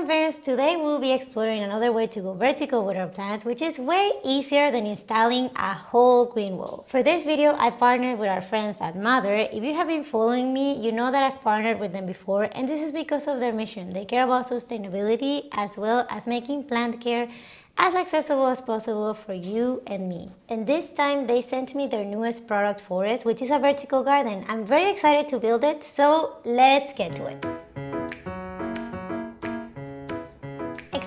Sunfairs, today we'll be exploring another way to go vertical with our plants, which is way easier than installing a whole green wall. For this video, I partnered with our friends at Mother. If you have been following me, you know that I've partnered with them before, and this is because of their mission. They care about sustainability as well as making plant care as accessible as possible for you and me. And this time they sent me their newest product Forest, which is a vertical garden. I'm very excited to build it, so let's get to it.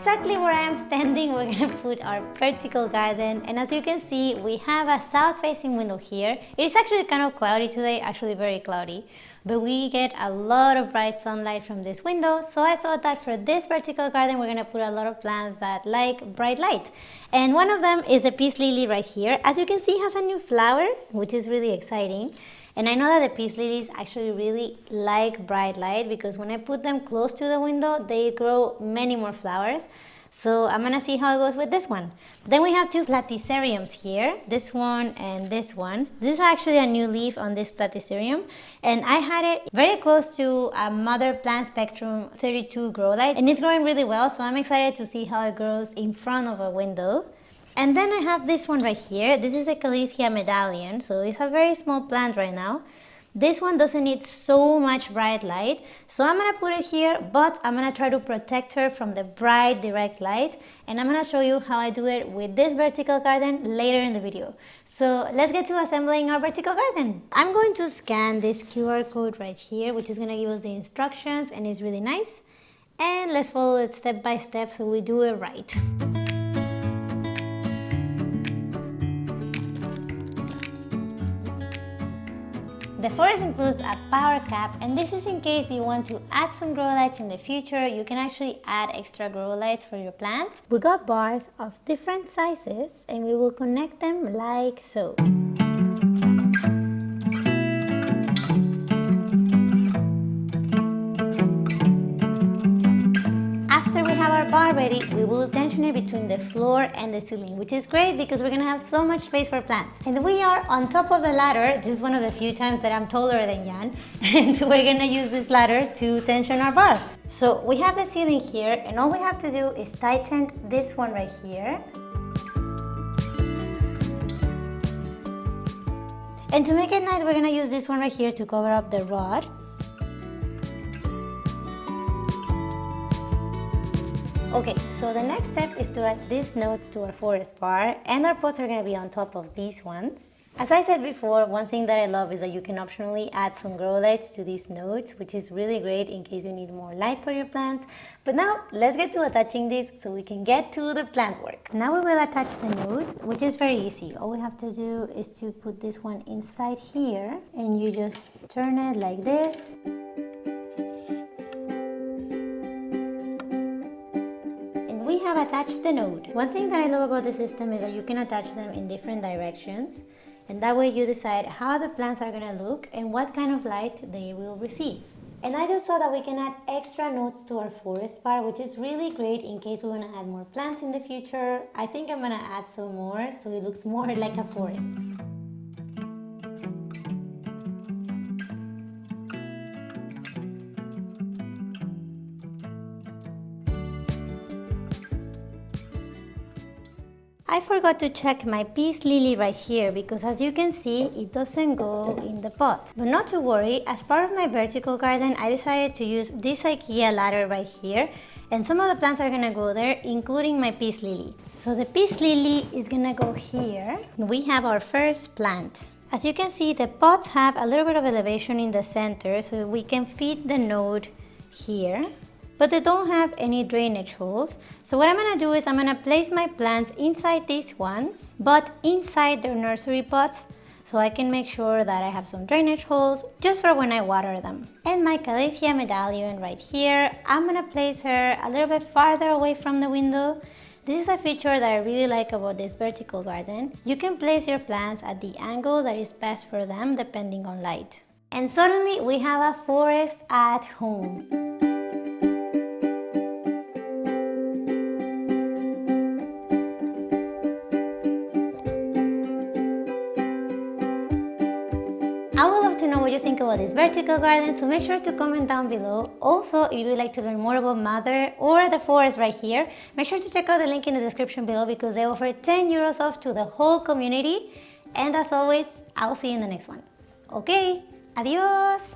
Exactly where I am standing, we're gonna put our vertical garden. And as you can see, we have a south-facing window here. It is actually kind of cloudy today, actually very cloudy. But we get a lot of bright sunlight from this window. So I thought that for this vertical garden, we're gonna put a lot of plants that like bright light. And one of them is a peace lily right here. As you can see, has a new flower, which is really exciting. And I know that the peace lilies actually really like bright light because when I put them close to the window, they grow many more flowers. So I'm gonna see how it goes with this one. Then we have two platyceriums here, this one and this one. This is actually a new leaf on this platycerium and I had it very close to a Mother Plant Spectrum 32 grow light and it's growing really well so I'm excited to see how it grows in front of a window. And then I have this one right here. This is a Calathea medallion, so it's a very small plant right now. This one doesn't need so much bright light, so I'm gonna put it here, but I'm gonna try to protect her from the bright direct light, and I'm gonna show you how I do it with this vertical garden later in the video. So let's get to assembling our vertical garden. I'm going to scan this QR code right here, which is gonna give us the instructions, and it's really nice. And let's follow it step by step so we do it right. The forest includes a power cap and this is in case you want to add some grow lights in the future. You can actually add extra grow lights for your plants. We got bars of different sizes and we will connect them like so. It between the floor and the ceiling, which is great because we're gonna have so much space for plants. And we are on top of the ladder. This is one of the few times that I'm taller than Jan. And we're gonna use this ladder to tension our bar. So we have the ceiling here and all we have to do is tighten this one right here. And to make it nice, we're gonna use this one right here to cover up the rod. Okay, so the next step is to add these nodes to our forest bar and our pots are going to be on top of these ones. As I said before, one thing that I love is that you can optionally add some grow lights to these nodes, which is really great in case you need more light for your plants. But now let's get to attaching this so we can get to the plant work. Now we will attach the nodes, which is very easy. All we have to do is to put this one inside here and you just turn it like this. Have attached the node. One thing that I love about the system is that you can attach them in different directions and that way you decide how the plants are going to look and what kind of light they will receive. And I just saw that we can add extra nodes to our forest bar, which is really great in case we want to add more plants in the future. I think I'm going to add some more so it looks more like a forest. I forgot to check my peace lily right here because as you can see, it doesn't go in the pot. But not to worry, as part of my vertical garden, I decided to use this IKEA ladder right here and some of the plants are gonna go there, including my peace lily. So the peace lily is gonna go here. We have our first plant. As you can see, the pots have a little bit of elevation in the center so we can fit the node here but they don't have any drainage holes. So what I'm gonna do is I'm gonna place my plants inside these ones, but inside their nursery pots so I can make sure that I have some drainage holes just for when I water them. And my Calathea medallion right here, I'm gonna place her a little bit farther away from the window this is a feature that I really like about this vertical garden. You can place your plants at the angle that is best for them depending on light. And suddenly we have a forest at home. You think about this vertical garden, so make sure to comment down below. Also, if you would like to learn more about Mother or the forest right here, make sure to check out the link in the description below because they offer 10 euros off to the whole community. And as always, I'll see you in the next one. Okay, adios!